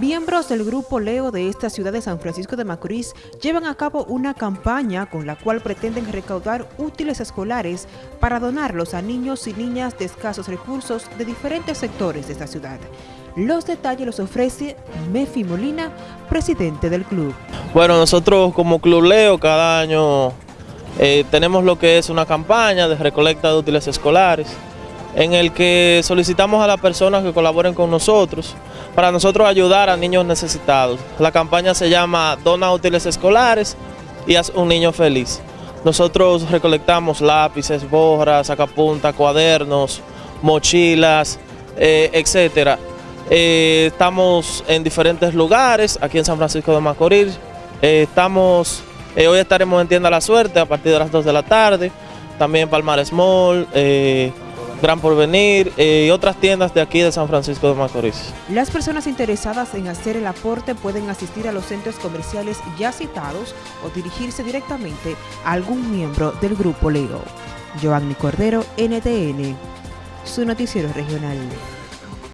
Miembros del Grupo Leo de esta ciudad de San Francisco de Macorís llevan a cabo una campaña con la cual pretenden recaudar útiles escolares para donarlos a niños y niñas de escasos recursos de diferentes sectores de esta ciudad. Los detalles los ofrece Mefi Molina, presidente del club. Bueno, nosotros como Club Leo cada año eh, tenemos lo que es una campaña de recolecta de útiles escolares en el que solicitamos a las personas que colaboren con nosotros para nosotros ayudar a niños necesitados. La campaña se llama Dona útiles escolares y haz un niño feliz. Nosotros recolectamos lápices, borras, sacapuntas, cuadernos, mochilas, eh, etcétera. Eh, estamos en diferentes lugares, aquí en San Francisco de Macorís. Eh, estamos, hoy estaremos en Tienda La Suerte a partir de las 2 de la tarde. También Palmares Mall, Gran Porvenir eh, y otras tiendas de aquí de San Francisco de Macorís. Las personas interesadas en hacer el aporte pueden asistir a los centros comerciales ya citados o dirigirse directamente a algún miembro del Grupo Leo. Giovanni Cordero, NTN, su noticiero regional.